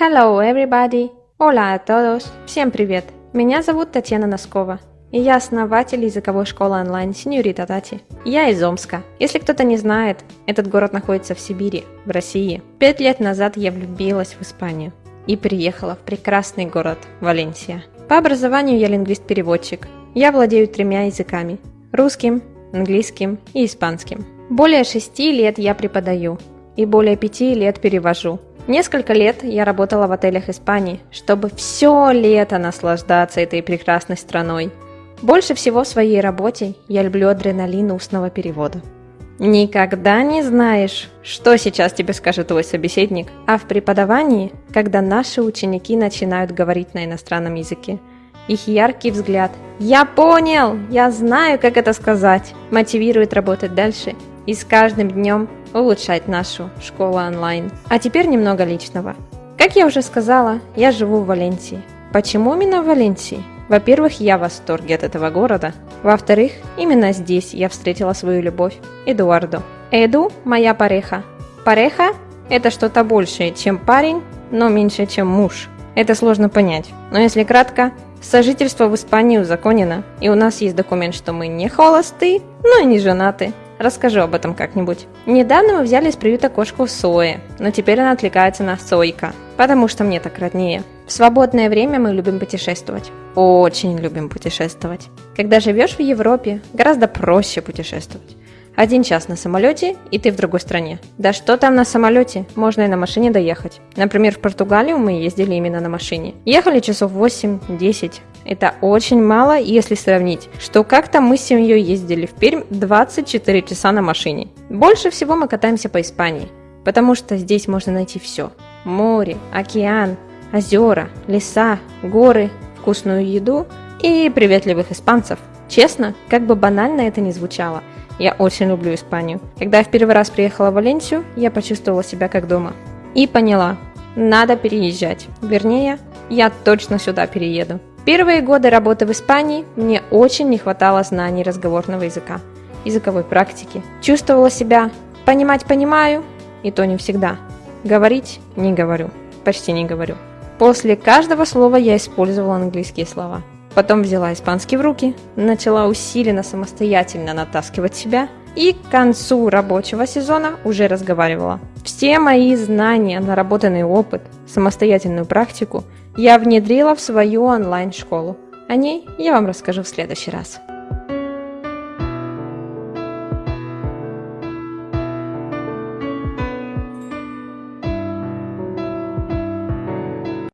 Hello, everybody! Hola a todos! Всем привет! Меня зовут Татьяна Носкова, и я основатель языковой школы онлайн Синьорита Тати. Я из Омска. Если кто-то не знает, этот город находится в Сибири, в России. Пять лет назад я влюбилась в Испанию и приехала в прекрасный город Валенсия. По образованию я лингвист-переводчик. Я владею тремя языками – русским, английским и испанским. Более шести лет я преподаю и более пяти лет перевожу – Несколько лет я работала в отелях Испании, чтобы все лето наслаждаться этой прекрасной страной. Больше всего в своей работе я люблю адреналин устного перевода. Никогда не знаешь, что сейчас тебе скажет твой собеседник, а в преподавании, когда наши ученики начинают говорить на иностранном языке, их яркий взгляд «Я понял! Я знаю, как это сказать!» мотивирует работать дальше и с каждым днем улучшать нашу школу онлайн. А теперь немного личного. Как я уже сказала, я живу в Валенсии. Почему именно в Валенсии? Во-первых, я в восторге от этого города. Во-вторых, именно здесь я встретила свою любовь, Эдуарду. Эду – моя пареха. Пареха – это что-то большее, чем парень, но меньше, чем муж. Это сложно понять. Но если кратко, сожительство в Испании узаконено, и у нас есть документ, что мы не холосты, но и не женаты. Расскажу об этом как-нибудь. Недавно мы взяли из приюта кошку Сои, но теперь она отвлекается на Сойка, потому что мне так роднее. В свободное время мы любим путешествовать. Очень любим путешествовать. Когда живешь в Европе, гораздо проще путешествовать. Один час на самолете, и ты в другой стране. Да что там на самолете? Можно и на машине доехать. Например, в Португалию мы ездили именно на машине. Ехали часов 8-10. Это очень мало, если сравнить, что как-то мы с семьей ездили в Пермь 24 часа на машине. Больше всего мы катаемся по Испании, потому что здесь можно найти все. Море, океан, озера, леса, горы, вкусную еду и приветливых испанцев. Честно, как бы банально это ни звучало – я очень люблю Испанию. Когда я в первый раз приехала в Валенсию, я почувствовала себя как дома. И поняла, надо переезжать. Вернее, я точно сюда перееду. Первые годы работы в Испании мне очень не хватало знаний разговорного языка, языковой практики. Чувствовала себя понимать понимаю, и то не всегда. Говорить не говорю, почти не говорю. После каждого слова я использовала английские слова – Потом взяла испанский в руки, начала усиленно самостоятельно натаскивать себя и к концу рабочего сезона уже разговаривала. Все мои знания, наработанный опыт, самостоятельную практику я внедрила в свою онлайн-школу. О ней я вам расскажу в следующий раз.